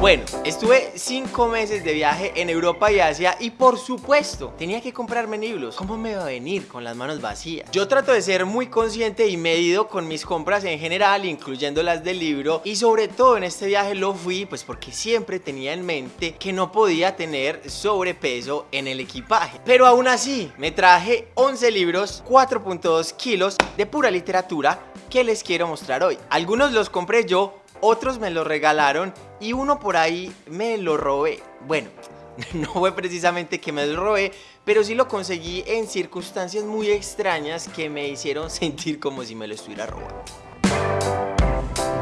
Bueno, estuve cinco meses de viaje en Europa y Asia y por supuesto tenía que comprarme libros. ¿Cómo me va a venir con las manos vacías? Yo trato de ser muy consciente y medido con mis compras en general, incluyendo las del libro y sobre todo en este viaje lo fui pues porque siempre tenía en mente que no podía tener sobrepeso en el equipaje. Pero aún así me traje 11 libros, 4.2 kilos de pura literatura que les quiero mostrar hoy. Algunos los compré yo, otros me los regalaron y uno por ahí me lo robé. Bueno, no fue precisamente que me lo robé, pero sí lo conseguí en circunstancias muy extrañas que me hicieron sentir como si me lo estuviera robando.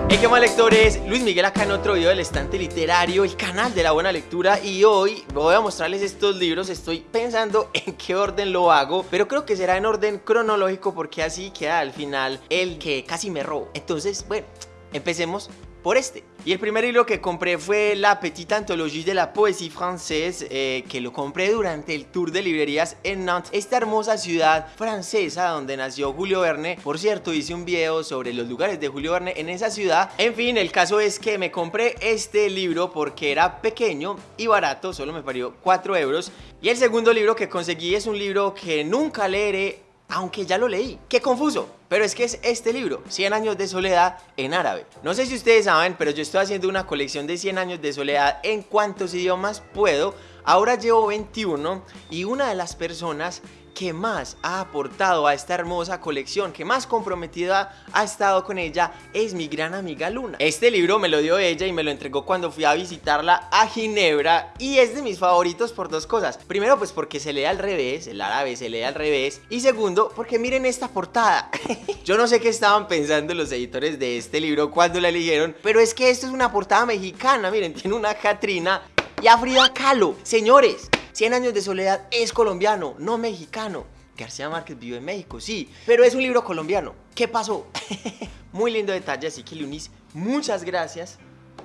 Hey, qué mal lectores, Luis Miguel acá en otro video del estante literario, el canal de la buena lectura y hoy voy a mostrarles estos libros, estoy pensando en qué orden lo hago, pero creo que será en orden cronológico porque así queda al final el que casi me robo. Entonces, bueno, empecemos por este. Y el primer libro que compré fue La Petite Anthologie de la Poésie Française, eh, que lo compré durante el tour de librerías en Nantes, esta hermosa ciudad francesa donde nació Julio Verne. Por cierto, hice un video sobre los lugares de Julio Verne en esa ciudad. En fin, el caso es que me compré este libro porque era pequeño y barato, solo me parió 4 euros. Y el segundo libro que conseguí es un libro que nunca leeré aunque ya lo leí. ¡Qué confuso! Pero es que es este libro, 100 años de soledad en árabe. No sé si ustedes saben, pero yo estoy haciendo una colección de 100 años de soledad en cuantos idiomas puedo. Ahora llevo 21 y una de las personas que más ha aportado a esta hermosa colección, que más comprometida ha estado con ella, es mi gran amiga Luna. Este libro me lo dio ella y me lo entregó cuando fui a visitarla a Ginebra y es de mis favoritos por dos cosas. Primero, pues porque se lee al revés, el árabe se lee al revés. Y segundo, porque miren esta portada. Yo no sé qué estaban pensando los editores de este libro cuando la eligieron, pero es que esto es una portada mexicana, miren, tiene una Catrina y a Frida Kahlo. Señores, 100 años de soledad es colombiano, no mexicano. García Márquez vive en México, sí, pero es un libro colombiano. ¿Qué pasó? Muy lindo detalle, así que Lunis, muchas gracias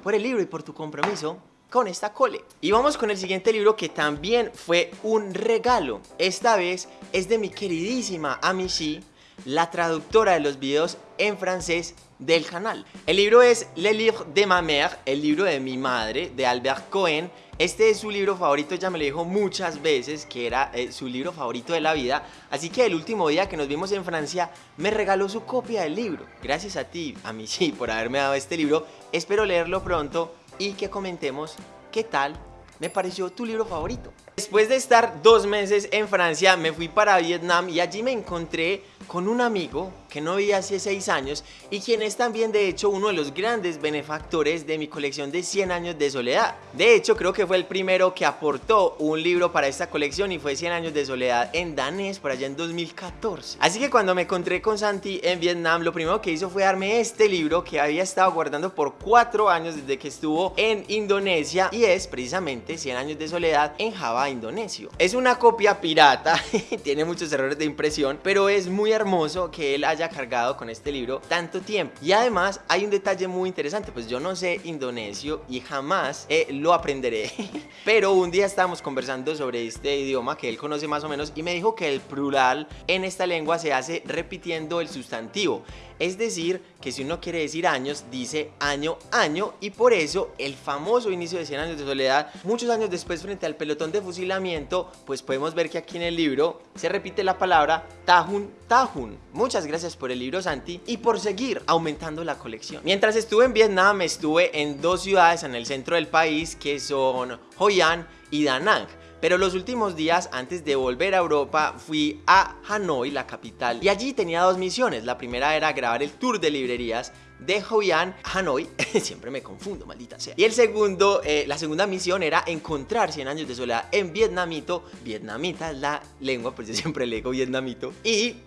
por el libro y por tu compromiso con esta cole. Y vamos con el siguiente libro que también fue un regalo. Esta vez es de mi queridísima Amici, la traductora de los videos en francés del canal. El libro es Le Livre de ma mère, el libro de mi madre, de Albert Cohen. Este es su libro favorito, ya me lo dijo muchas veces que era eh, su libro favorito de la vida. Así que el último día que nos vimos en Francia, me regaló su copia del libro. Gracias a ti, a mí sí, por haberme dado este libro. Espero leerlo pronto y que comentemos qué tal me pareció tu libro favorito. Después de estar dos meses en Francia, me fui para Vietnam y allí me encontré con un amigo que no vi hace seis años y quien es también de hecho uno de los grandes benefactores de mi colección de 100 años de soledad. De hecho creo que fue el primero que aportó un libro para esta colección y fue 100 años de soledad en danés por allá en 2014. Así que cuando me encontré con Santi en Vietnam lo primero que hizo fue darme este libro que había estado guardando por cuatro años desde que estuvo en Indonesia y es precisamente 100 años de soledad en Java indonesio. Es una copia pirata, tiene muchos errores de impresión pero es muy hermoso que él haya cargado con este libro tanto tiempo. Y además hay un detalle muy interesante, pues yo no sé indonesio y jamás eh, lo aprenderé. Pero un día estábamos conversando sobre este idioma que él conoce más o menos y me dijo que el plural en esta lengua se hace repitiendo el sustantivo. Es decir, que si uno quiere decir años, dice año, año y por eso el famoso inicio de 100 años de soledad, muchos años después frente al pelotón de fusilamiento, pues podemos ver que aquí en el libro se repite la palabra Tahun, Tahun. Muchas gracias por el libro Santi y por seguir aumentando la colección. Mientras estuve en Vietnam, estuve en dos ciudades en el centro del país que son Hoi An y Da Nang. Pero los últimos días antes de volver a Europa fui a Hanoi, la capital, y allí tenía dos misiones. La primera era grabar el tour de librerías de Hoi An, Hanoi, siempre me confundo, maldita sea. Y el segundo, eh, la segunda misión era encontrar 100 años de soledad en vietnamito. Vietnamita es la lengua, pues yo siempre leo vietnamito. Y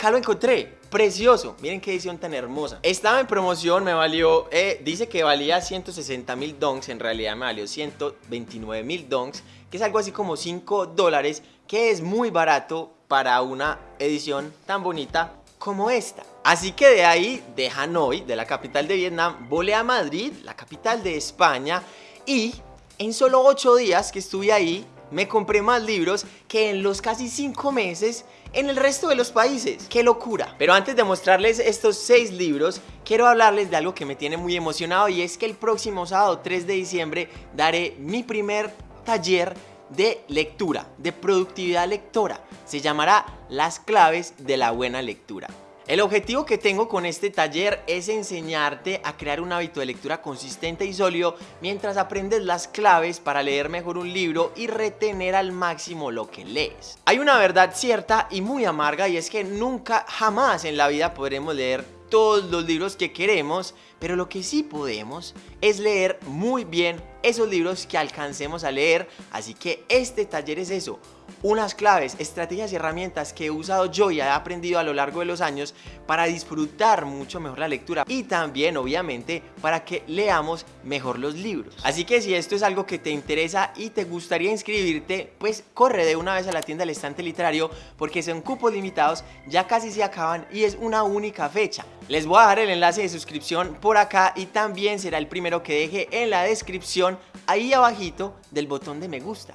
acá lo encontré, precioso, miren qué edición tan hermosa Estaba en promoción, me valió, eh, dice que valía 160 mil donks En realidad me valió 129 mil donks que es algo así como 5 dólares, que es muy barato para una edición tan bonita como esta. Así que de ahí, de Hanoi, de la capital de Vietnam, volé a Madrid, la capital de España, y en solo 8 días que estuve ahí, me compré más libros que en los casi 5 meses en el resto de los países. ¡Qué locura! Pero antes de mostrarles estos 6 libros, quiero hablarles de algo que me tiene muy emocionado y es que el próximo sábado 3 de diciembre daré mi primer taller de lectura, de productividad lectora. Se llamará Las claves de la buena lectura. El objetivo que tengo con este taller es enseñarte a crear un hábito de lectura consistente y sólido mientras aprendes las claves para leer mejor un libro y retener al máximo lo que lees. Hay una verdad cierta y muy amarga y es que nunca jamás en la vida podremos leer todos los libros que queremos, pero lo que sí podemos es leer muy bien esos libros que alcancemos a leer, así que este taller es eso, unas claves, estrategias y herramientas que he usado yo y he aprendido a lo largo de los años para disfrutar mucho mejor la lectura y también obviamente para que leamos mejor los libros. Así que si esto es algo que te interesa y te gustaría inscribirte, pues corre de una vez a la tienda del estante literario porque son cupos limitados, ya casi se acaban y es una única fecha. Les voy a dejar el enlace de suscripción por acá y también será el primero que deje en la descripción ahí abajito del botón de me gusta.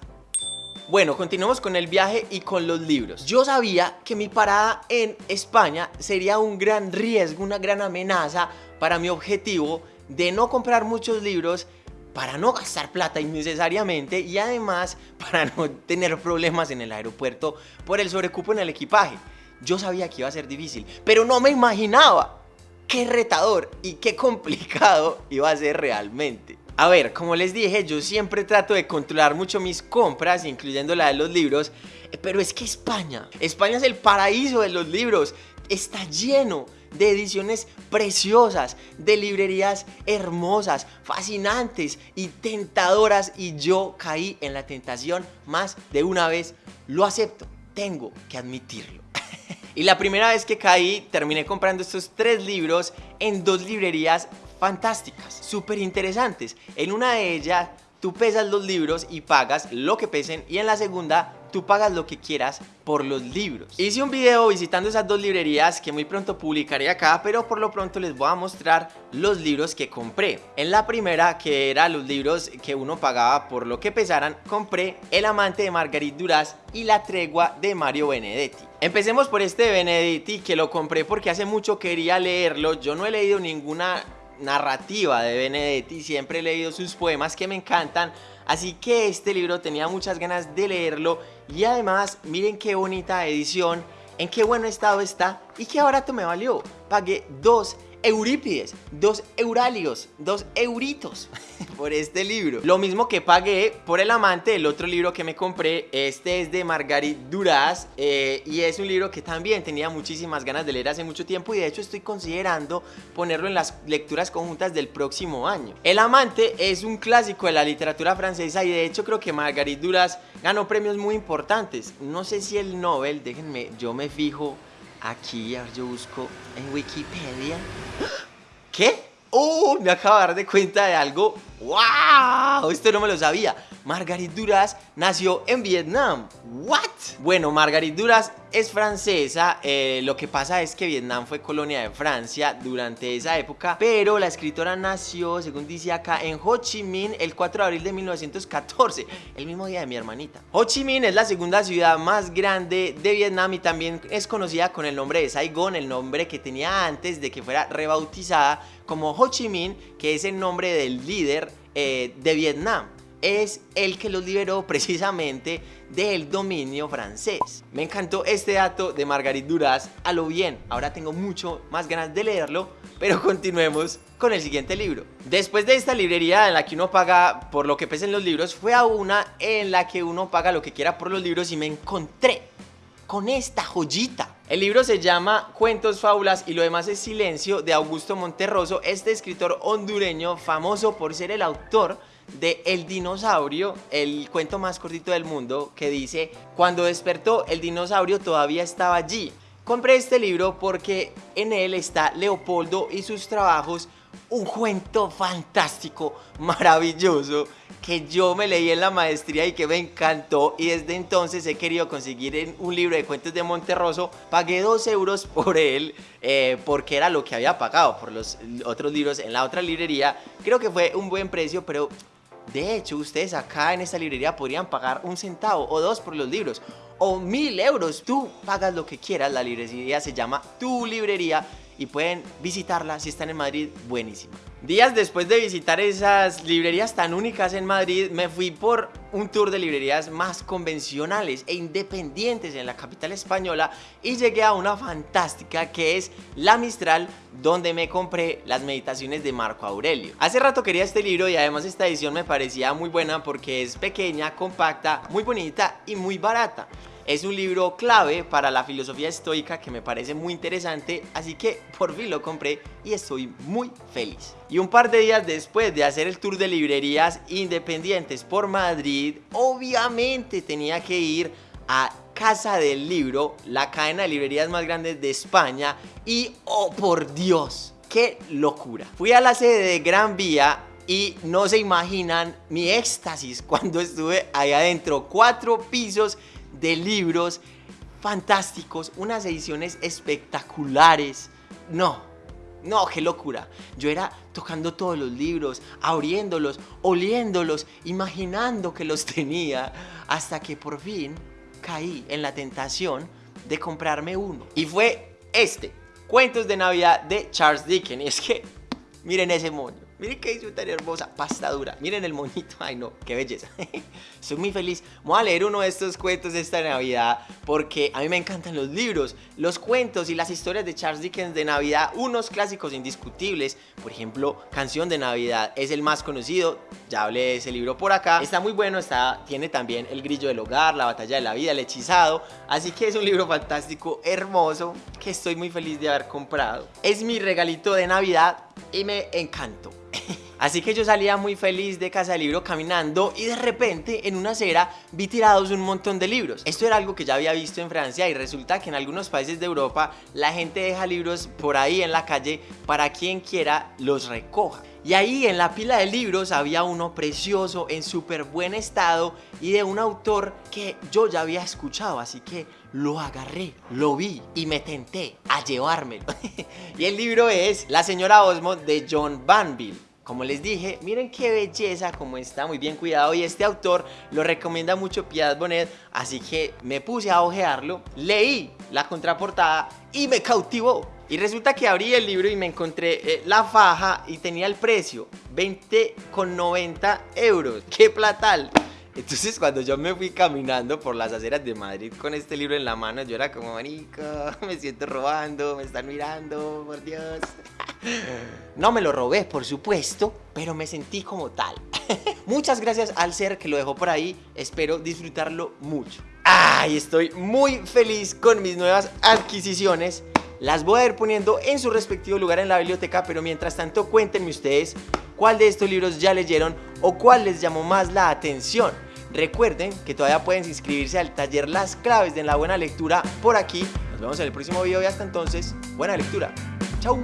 Bueno, continuamos con el viaje y con los libros. Yo sabía que mi parada en España sería un gran riesgo, una gran amenaza para mi objetivo de no comprar muchos libros para no gastar plata innecesariamente y además para no tener problemas en el aeropuerto por el sobrecupo en el equipaje. Yo sabía que iba a ser difícil, pero no me imaginaba qué retador y qué complicado iba a ser realmente. A ver, como les dije, yo siempre trato de controlar mucho mis compras, incluyendo la de los libros, eh, pero es que España, España es el paraíso de los libros, está lleno de ediciones preciosas, de librerías hermosas, fascinantes y tentadoras y yo caí en la tentación más de una vez, lo acepto, tengo que admitirlo. y la primera vez que caí terminé comprando estos tres libros en dos librerías fantásticas, súper interesantes. En una de ellas tú pesas los libros y pagas lo que pesen y en la segunda tú pagas lo que quieras por los libros. Hice un video visitando esas dos librerías que muy pronto publicaré acá, pero por lo pronto les voy a mostrar los libros que compré. En la primera, que era los libros que uno pagaba por lo que pesaran, compré El amante de Margarit Duras y La tregua de Mario Benedetti. Empecemos por este de Benedetti que lo compré porque hace mucho quería leerlo, yo no he leído ninguna narrativa de Benedetti, siempre he leído sus poemas que me encantan, así que este libro tenía muchas ganas de leerlo y además miren qué bonita edición, en qué buen estado está y qué barato me valió. Pagué dos Eurípides, dos Euralios, dos euritos por este libro. Lo mismo que pagué por El Amante, el otro libro que me compré. Este es de Margarit Duras eh, y es un libro que también tenía muchísimas ganas de leer hace mucho tiempo y de hecho estoy considerando ponerlo en las lecturas conjuntas del próximo año. El Amante es un clásico de la literatura francesa y de hecho creo que Margarit Duras ganó premios muy importantes. No sé si el Nobel, déjenme, yo me fijo Aquí, yo busco en Wikipedia. ¿Qué? ¡Oh! Me acabo de dar de cuenta de algo. ¡Wow! Esto no me lo sabía. Margarit Duras nació en Vietnam. ¿What? Bueno, Margarit Duras es francesa. Eh, lo que pasa es que Vietnam fue colonia de Francia durante esa época. Pero la escritora nació, según dice acá, en Ho Chi Minh el 4 de abril de 1914. El mismo día de mi hermanita. Ho Chi Minh es la segunda ciudad más grande de Vietnam y también es conocida con el nombre de Saigon, el nombre que tenía antes de que fuera rebautizada como Ho Chi Minh, que es el nombre del líder eh, de Vietnam es el que los liberó precisamente del dominio francés. Me encantó este dato de Margarit Duras a lo bien. Ahora tengo mucho más ganas de leerlo, pero continuemos con el siguiente libro. Después de esta librería en la que uno paga por lo que pesen los libros, fue a una en la que uno paga lo que quiera por los libros y me encontré con esta joyita. El libro se llama Cuentos, Fábulas y lo demás es Silencio de Augusto Monterroso, este escritor hondureño famoso por ser el autor de El dinosaurio, el cuento más cortito del mundo, que dice, cuando despertó el dinosaurio todavía estaba allí. Compré este libro porque en él está Leopoldo y sus trabajos, un cuento fantástico, maravilloso, que yo me leí en la maestría y que me encantó y desde entonces he querido conseguir un libro de cuentos de Monterroso. Pagué dos euros por él eh, porque era lo que había pagado por los otros libros en la otra librería. Creo que fue un buen precio, pero De hecho, ustedes acá en esta librería podrían pagar un centavo o dos por los libros o mil euros. Tú pagas lo que quieras. La librería se llama Tu Librería y pueden visitarla si están en Madrid, buenísima. Días después de visitar esas librerías tan únicas en Madrid, me fui por un tour de librerías más convencionales e independientes en la capital española y llegué a una fantástica que es La Mistral, donde me compré las meditaciones de Marco Aurelio. Hace rato quería este libro y además esta edición me parecía muy buena porque es pequeña, compacta, muy bonita y muy barata. Es un libro clave para la filosofía estoica que me parece muy interesante, así que por fin lo compré y estoy muy feliz. Y un par de días después de hacer el tour de librerías independientes por Madrid, obviamente tenía que ir a Casa del Libro, la cadena de librerías más grande de España y ¡oh por Dios! ¡Qué locura! Fui a la sede de Gran Vía y no se imaginan mi éxtasis cuando estuve ahí adentro. Cuatro pisos de libros fantásticos, unas ediciones espectaculares. No, no, qué locura. Yo era tocando todos los libros, abriéndolos, oliéndolos, imaginando que los tenía, hasta que por fin caí en la tentación de comprarme uno. Y fue este, Cuentos de Navidad de Charles Dickens. Y es que, miren ese moño. Miren qué hizo tan hermosa, pasta dura. Miren el monito, ay no, qué belleza. Estoy muy feliz. Voy a leer uno de estos cuentos esta Navidad porque a mí me encantan los libros, los cuentos y las historias de Charles Dickens de Navidad, unos clásicos indiscutibles. Por ejemplo, Canción de Navidad es el más conocido, ya hablé de ese libro por acá. Está muy bueno, está, tiene también El Grillo del Hogar, La Batalla de la Vida, El Hechizado. Así que es un libro fantástico, hermoso, que estoy muy feliz de haber comprado. Es mi regalito de Navidad y me encantó. Así que yo salía muy feliz de casa de libro caminando y de repente en una acera vi tirados un montón de libros. Esto era algo que ya había visto en Francia y resulta que en algunos países de Europa la gente deja libros por ahí en la calle para quien quiera los recoja. Y ahí en la pila de libros había uno precioso, en súper buen estado y de un autor que yo ya había escuchado, así que lo agarré, lo vi y me tenté a llevármelo. y el libro es La señora Osmond de John Banville. Como les dije, miren qué belleza, como está muy bien cuidado y este autor lo recomienda mucho Piedad Bonet, así que me puse a ojearlo, leí la contraportada y me cautivó. Y resulta que abrí el libro y me encontré eh, la faja y tenía el precio, 20,90 euros. ¡Qué platal! Entonces cuando yo me fui caminando por las aceras de Madrid con este libro en la mano, yo era como, marico, me siento robando, me están mirando, por Dios. No me lo robé, por supuesto, pero me sentí como tal. Muchas gracias al ser que lo dejó por ahí, espero disfrutarlo mucho. ¡Ay! Estoy muy feliz con mis nuevas adquisiciones las voy a ir poniendo en su respectivo lugar en la biblioteca, pero mientras tanto cuéntenme ustedes cuál de estos libros ya leyeron o cuál les llamó más la atención. Recuerden que todavía pueden inscribirse al taller Las claves de la buena lectura por aquí. Nos vemos en el próximo video y hasta entonces, buena lectura. Chau.